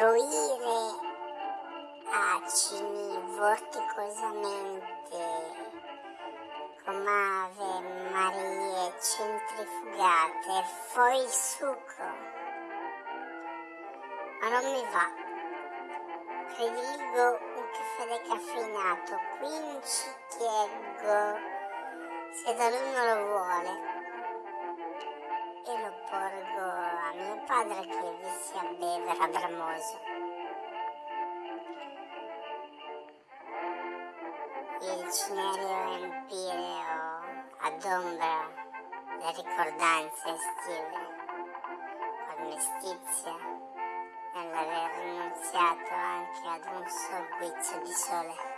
fruire acini vorticosamente come ave Marie centrifugate, il succo. Ma non mi va. Prediligo un caffè decaffeinato, quindi ci chiedo se da lui non lo vuole e lo porgo a padre che vi sia bevere bramoso. Il cinerio empireo ad ombra le ricordanze estive, con mestizia nell'aver rinunziato anche ad un sol guizzo di sole.